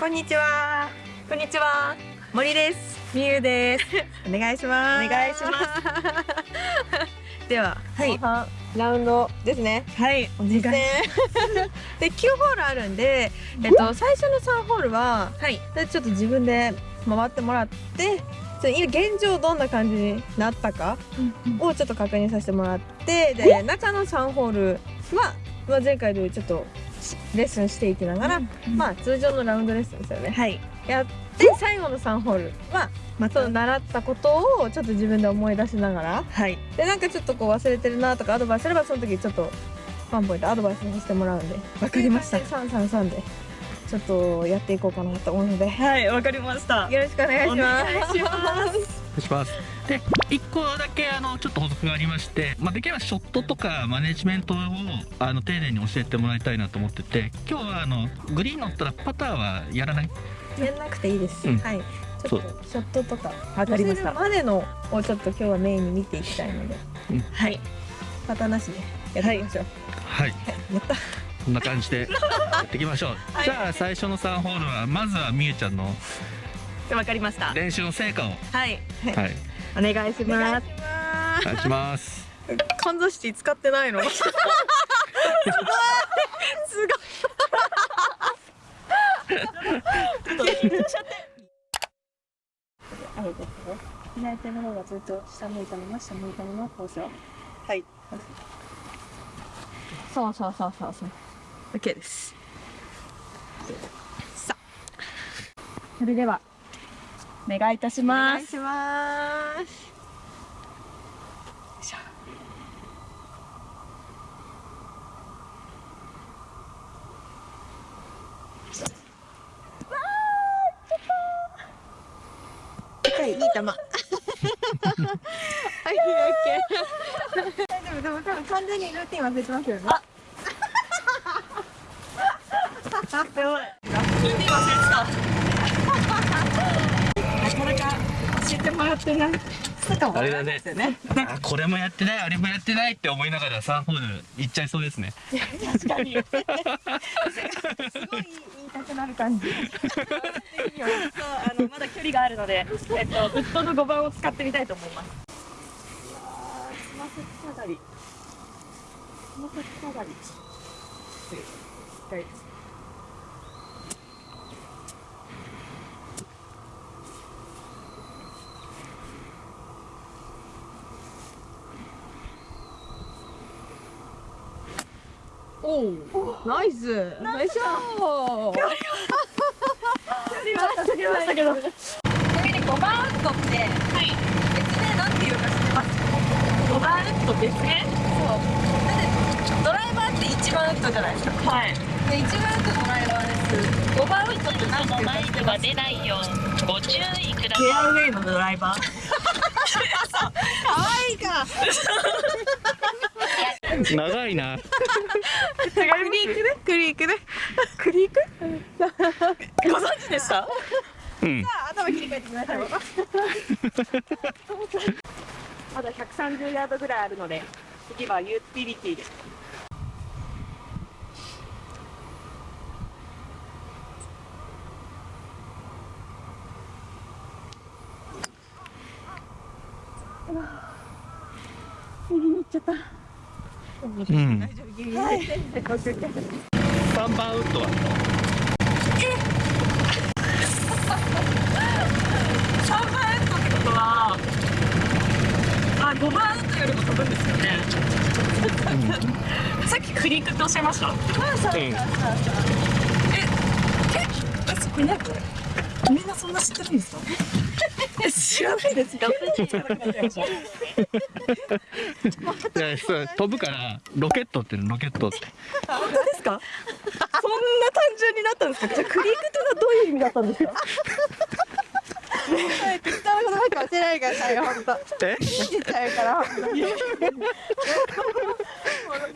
こんにちは。こんにちは。森です。みゆです。お願いします。お願いします。では、はい、後半ラウンドですね。はい、お願いし実践で9ホールあるんで、えっと最初の3ホールは、はい。でちょっと自分で回ってもらって、今現状どんな感じになったかをちょっと確認させてもらって、で中の3ホールは、まあ前回でちょっとレッスンしていきながら、まあ通常のラウンドレッスンですよね。はい。やって最後の3ホールはまた習ったことをちょっと自分で思い出しながらはい。でなんかちょっとこう忘れてるなとかアドバイスすればその時ちょっとワンポイントアドバイスさせてもらうんでわかりました333でちょっとやっていこうかなと思うのでよはい、わかりました。ろしくお願いしますします。で、一個だけあのちょっと補足がありまして、まあできればショットとかマネジメントをあの丁寧に教えてもらいたいなと思ってて、今日はあのグリーン乗ったらパターはやらない？やんなくていいです、うん。はい。ちょっとショットとかわかりました乗せるまでのをちょっと今日はメインに見ていきたいので。はい。パターなしでやっていきましょう。はい。はい、やった。こんな感じでやっていきましょう。はい。じゃあ最初の3ホールはまずはみゆちゃんのわかりました。練習の成果を。はい。はい。お願いしお願ます。いしますお願い。します。かんざし使ってない。の すごい。すごい。あれですね。左手の方がずっと下向い。たまま下向い。たままこうしよう。はい。そうそうそうそうそう。OK ですさそれではお願いいたします。願いしますよいしょはいいい球 はい OK 大丈夫でも多分完全にルーティン忘れてますよね。やば い。ルーティン忘れてた。なかなかってない。あれだね。あこれもやってないあれもやってないって思いながら3ホール行っちゃいそうですね。確かに。すごい言いたくなる感じあのまだ距離があるので、えっとフットの5番を使ってみたいと思います。つま先下がり。つま先下がり。おおナイスナイスショーやりましたけど。ましたけど。ちなみに5番ウッドってはい。別名なんていうか知ってます？5番ウッドですね。そうドライバーって1番ウッドじゃないですかはい。で1番ウッドドライバーです5番ウッドって何ていうかマイクが出ないようご注意くださいフェアウェイのドライバー。可愛いか 長いな。クリークねクリークねクリーク？ご存知でした？うん。頭切り替えてみましょう まだ130ヤードぐらいあるので、次はユーティリティです。右に行っちゃった。うん。大丈夫ギリギリはい3番ウッドは3番ウッドってことは、あ、5番ウッドよりも飛ぶんですよね。さっきクリークっておっしゃいました。うん。え、そこいないこれ。みんなそんな知ってるんですか、知らないです。いやそう飛ぶからロケットってロケットって。本当ですか？そんな単純になったんですか？じゃあクリークっていうのはどういう意味だったんですか？はい適当なことばっか教えないでくださいよ本当。え？信じちゃうから本当に。もうロ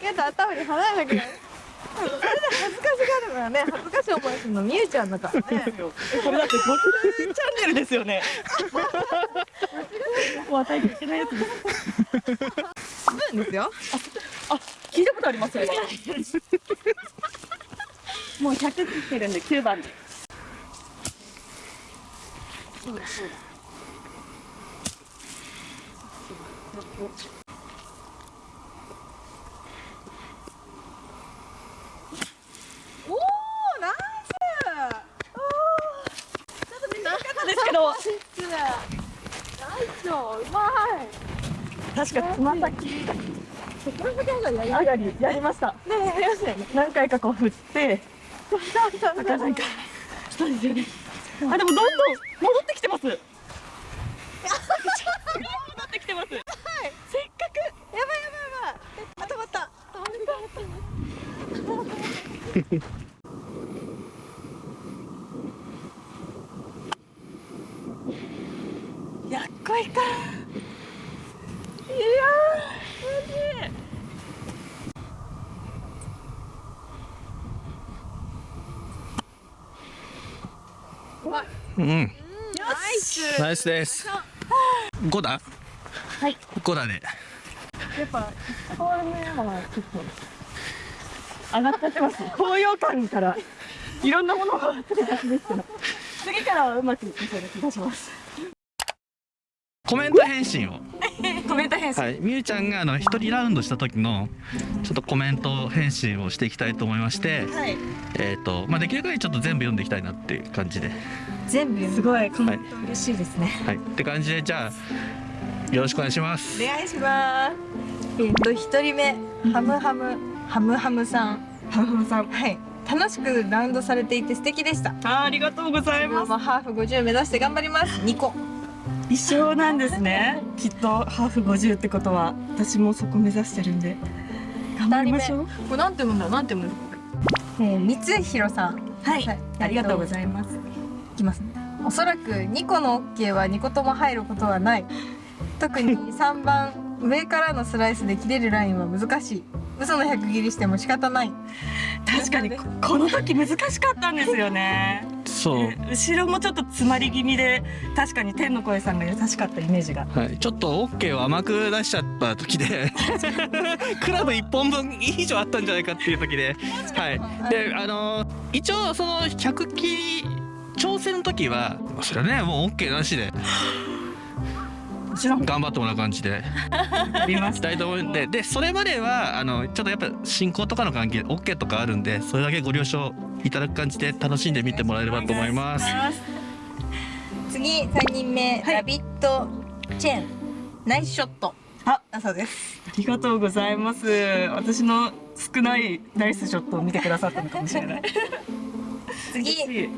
ケット頭に離れなくなるそれで恥ずかしがるのはね。恥ずかしい思いするのみゆちゃんだか。らねこれだってゴテルですよね。もう与えていけないやつです。スプーンですよ。あ、聞いたことありますよ。もう百切ってるんで9番。でそうだそうだ確かつま先上がりやりました。ねやりましたよね。何回かこう振って。なかなかそう。ですよねあでもどんどん戻ってきてます。戻ってきてます。せっかく。やばいやばいやばい。えあ止まった。止まったやっこいかいやーマジうんナイスナイスです。5打はい。5打でやっぱこれねはちょっと上がっちゃってます。高揚感からいろんなものが出てたんですけど。次からはうまくいきそうな気がします。コメント返信を。コメント返信。はい。みゆちゃんがあの一人ラウンドした時のちょっとコメント返信をしていきたいと思いましてはい。えっ、とまあできる限りちょっと全部読んでいきたいなっていう感じで全部すごい。コメント嬉しいですね、はい。って感じでじゃあよろしくお願いします。お願いします。えっと一人目ハムハムハムハムさん。ハムハムさん。はい。楽しくラウンドされていて素敵でした。あありがとうございます。まあハーフ50目指して頑張ります。2個。一緒なんですね。きっとハーフ50ってことは。私もそこ目指してるんで。頑張りましょう。これなんて読むんだなんて読むんだえー、三弘さん。はい、はい。ありがとうございます。いきますね。おそらく2個の OK は2個とも入ることはない。特に 3番上からのスライスで切れるラインは難しい。嘘の100切りしても仕方ない。確かにここの時難しかったんですよね。そう。で後ろもちょっと詰まり気味で確かに天の声さんが優しかったイメージが。はい、ちょっと OK を甘く出しちゃった時で クラブ1本分以上あったんじゃないかっていう時で、はい、であのー一応その100切り挑戦の時はそれはねもう OK なしで。もちろん。頑張ってもらう感じで。ありまししたいと思うんででそれまではあのちょっとやっぱ進行とかの関係で OK とかあるんでそれだけご了承いただく感じで楽しんで見てもらえればと思います。次3人目、はい。ラビットチェーン。ナイスショット。あだそうです。ありがとうございます。私の少ないナイスショットを見てくださったのかもしれない。次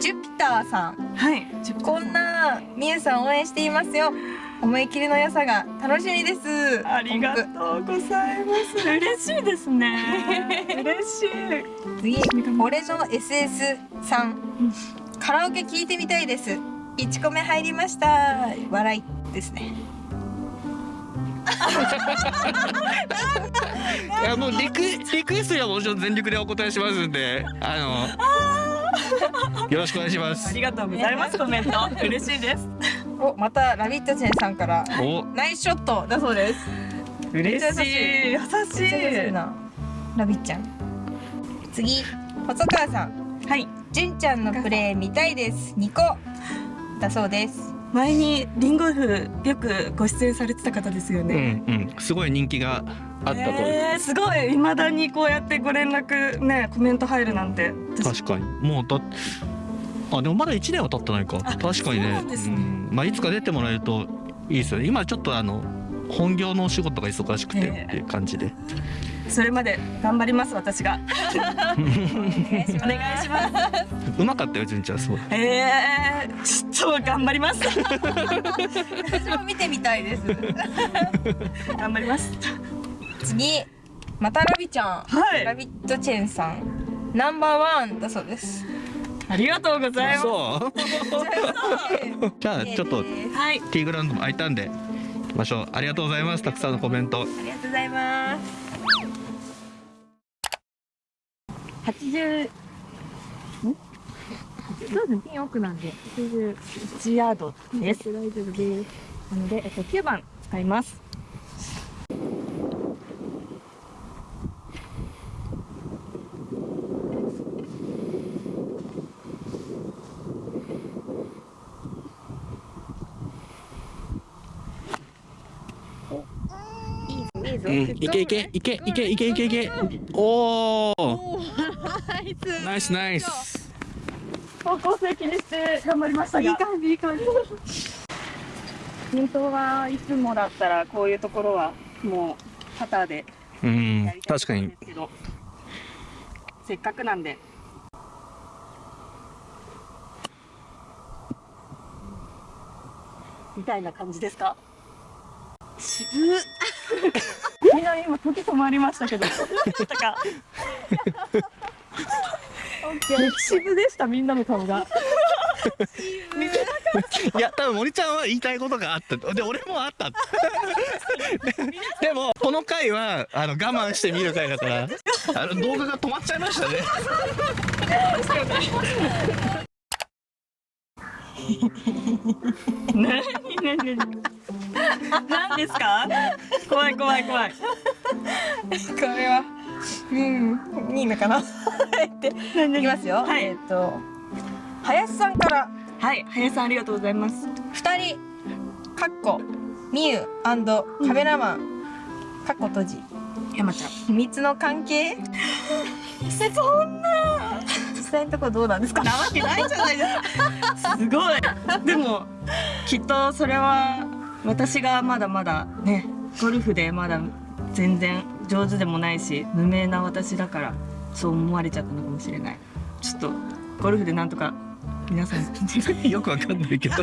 ジュピターさん。はいこんなみゆさん応援していますよ。思い切りの良さが楽しみです。ありがとうございます。嬉しいですね。嬉しい。次俺の SS さん。カラオケ聞いてみたいです。1個目入りました。笑いですね。いやもうリクリクエストにはもちろん全力でお答えしますんであのよろしくお願いします。ありがとうございます。コメント。嬉しいです。おまたラビットチェンさんからお。ナイスショットだそうです。嬉しい。優ししいな。ラビッちゃん。次細川さん。いはい。純ちゃんのプレー見たいです。2個だそうです。前にリンゴフよくご出演されてた方ですようね、んうん。すごい人気があったと、えー、すごい。未だにこうやってご連絡ねコメント入るなんて。私確かに。もうだあでもまだ1年は経ってないか。あ確かにね。そうなんまあいつか出てもらえるといいですよ。ね今ちょっとあの本業のお仕事が忙しくてええ。っていう感じで、それまで頑張ります私が。お願いします。うまかったよ純ちゃんすごい。えー、ちょっと頑張ります。私も見てみたいです。頑張ります。次またラビちゃん、はい。ラビットチェンさん。ナンバーワンだそうですありがとうございます。そう。じゃあちょっとはい。ティーグラウンドも空いたんで行きましょう。ありがとうございますたくさんのコメント。ありがとうございます80ん？そうですね。ピン奥なんで。81ヤードです。大丈夫です。なので、えっと、9番使いますうん、いけいけいけいけいけいけいけ。おおおナイス。ナイス方向性気にして頑張りましたが。いい感じいい感じ。本当はいつもだったらこういうところはもうパターでうんやりたい確かにですけどせっかくなんで。みたいな感じですか？渋みんな今時止まりましたけど。どうでしたか。渋でしたみんなの顔が。いや多分森ちゃんは言いたいことがあった。で俺もあった。でもこの回はあの我慢して見る回だから。あの動画が止まっちゃいましたね 何何何何ですか怖い怖い怖いこれはうんいいのかなっていきますよ、はいえっ、と林さんからはい林さんありがとうございます二人かっこみゆカメラマンかっこ閉じ山ちゃん秘密の関係そんな際のところどうなんですか？なわけないじゃないですか。すごい。でもきっとそれは私がまだまだねゴルフでまだ全然上手でもないし無名な私だからそう思われちゃったのかもしれない。ちょっとゴルフでなんとか皆さんよくわかんないけど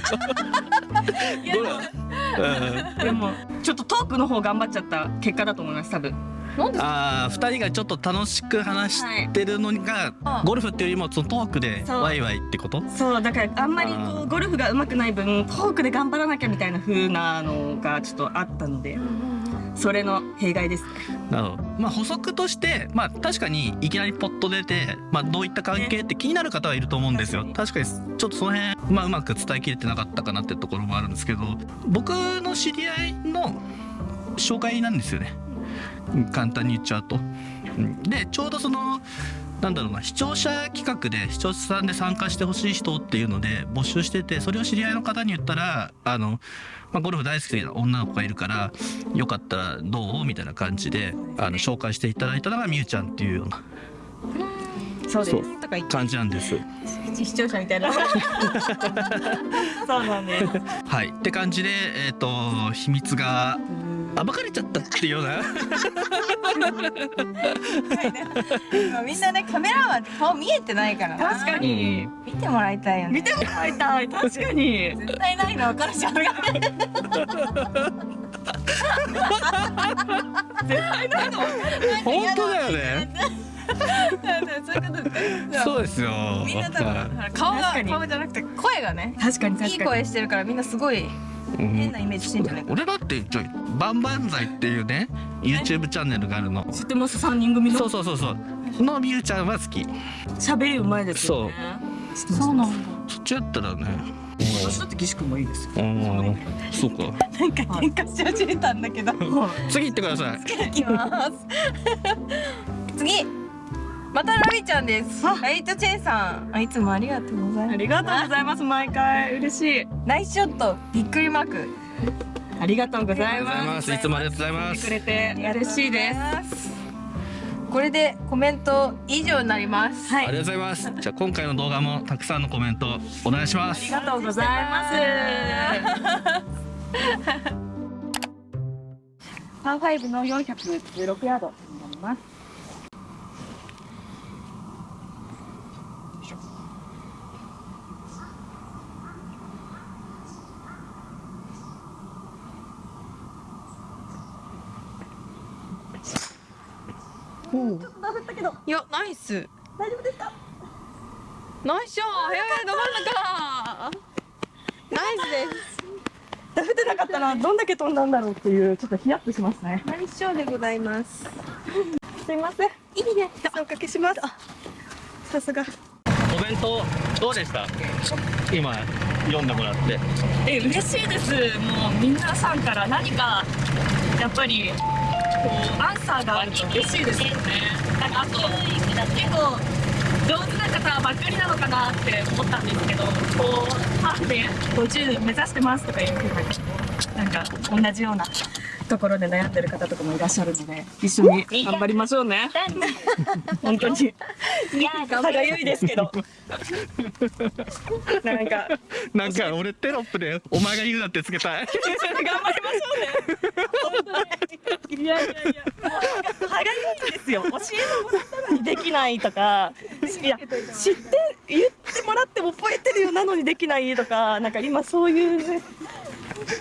でもちょっとトークの方頑張っちゃった結果だと思います多分。ああ2人がちょっと楽しく話してるのが、はい。ゴルフっていうよりもそのトークでワイワイってこと？そうだからあんまりこうゴルフが上手くない分トークで頑張らなきゃみたいな風なのがちょっとあったのでそれの弊害ですね。なるほど。まあ補足としてまあ確かにいきなりポット出て、まあ、どういった関係って気になる方はいると思うんですよ。確かに。ちょっとその辺、まあ、うまく伝えきれてなかったかなってところもあるんですけど僕の知り合いの紹介なんですよね。うん簡単に言っちゃうと。うんでちょうどそのなんだろうな視聴者企画で視聴者さんで参加してほしい人っていうので募集しててそれを知り合いの方に言ったらあの、まあ、ゴルフ大好きな女の子がいるからよかったらどう？みたいな感じであの紹介していただいたのがみゆちゃんっていうようなそうです。と感じなんです。視聴者みたいな そうなんです。はいって感じでえっ、と秘密が暴かれちゃったっていうようなみんなねカメラマンって顔見えてないからな確かに。見てもらいたいよね見てもらいたい。確かに。絶対ないの分かるじゃん本当だよね。そうですよ。みんな多分は顔が顔じゃなくて声がね確かにいい確かに。声してるからみんなすごい変なイメージしてんじゃないか俺だってちょいバンバンザイっていうね YouTube チャンネルがあるの。知ってます？三人組の？そうそうそうそう。のみゆちゃんは好き。喋りうまいですよね。そうなんだ。そっちやったらね。私だって岸君もいいですよ。うん。そうか。なんか喧嘩し始めたんだけど次行ってください。いきます次またラビちゃんですライトチェンさんあいつもありがとうございますありがとうございます毎回嬉しい。ナイスショットびっくりマークありがとうございま。ますす。いつもありがとうございますく。れて嬉しいです。すこれでコメント以上になりますはい。ありがとうございます。じゃあ今回の動画もたくさんのコメントお願いします。ありがとうございます。パーファイブの416ヤードになります。いやナイス大丈夫ですか？ナイスショットど真ん中ナイスですダフてなかったらどんだけ飛んだんだろうっていうちょっとヒヤッとしますね。ナイスショーでございますすいません。いいねおかけしますあさすがコメントどうでした？今読んでもらって。え嬉しいです。もう皆さんから何かやっぱりこうアンサーがあると嬉しいですよね。なんかあと結構上手な方ばっかりなのかなって思ったんですけど、こうハーフで50目指してますとかいうふうになんか同じようなところで悩んでる方とかもいらっしゃるので一緒に頑張りましょうね。本当に。いや歯がゆいですけど。なんか。なんか俺テロップで「お前が言うな」ってつけたい。頑張りましょうね。本当に。いやいやいや。歯がゆいんですよ。教えてもらったのにできないとか。いや知って言ってもらっても覚えてるよなのにできないとかなんか今そういうね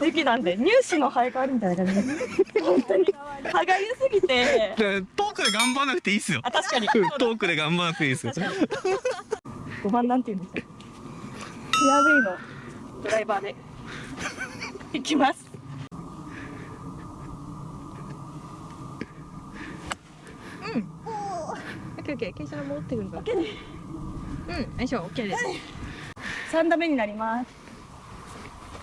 時期なんで入試の生え変わりみたいな感じ。で本当に。歯がゆすぎて。でトークで頑張らなくていいっすよ。あ確かに。う んトークで頑張らなくていいですよ。5番なんて言うんですかフェアウェイのドライバーで。行きます。オッケーオッケー。傾斜戻ってくるから。うん。よいしょオッケーです。3打目になります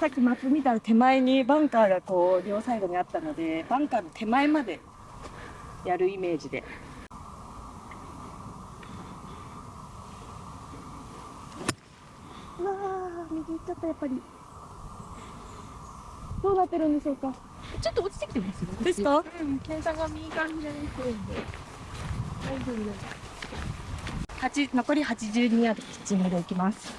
さっきマップ見たら手前にバンカーがこう両サイドにあったのでバンカーの手前までやるイメージで。うわー右行っちゃったやっぱり。どうなってるんでしょうか？ちょっと落ちてきてますよ。ですか？うん傾斜が右から左に来るんで。大丈夫です。八残り82ヤードピッチングでいきます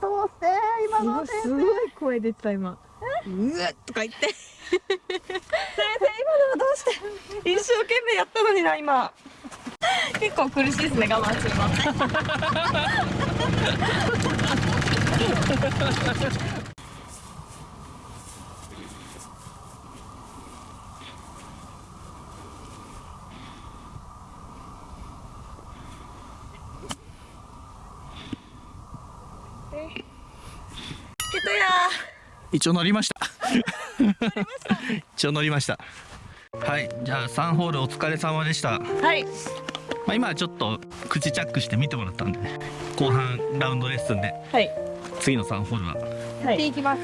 どうして今の先生すごい声出てた今。うわっとか言って。先生今のはどうして？一生懸命やったのにな今。結構苦しいですね我慢するのけたや一応乗りました。一応乗りました。はいじゃあ3ホールお疲れ様でした、まはい。あ、今はちょっと口チャックして見てもらったんで後半ラウンドレッスンで。はい。次の3ホールは。はい。いきます。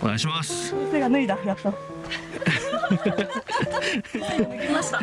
お願いします。先生が脱いだやっと。脱ぎました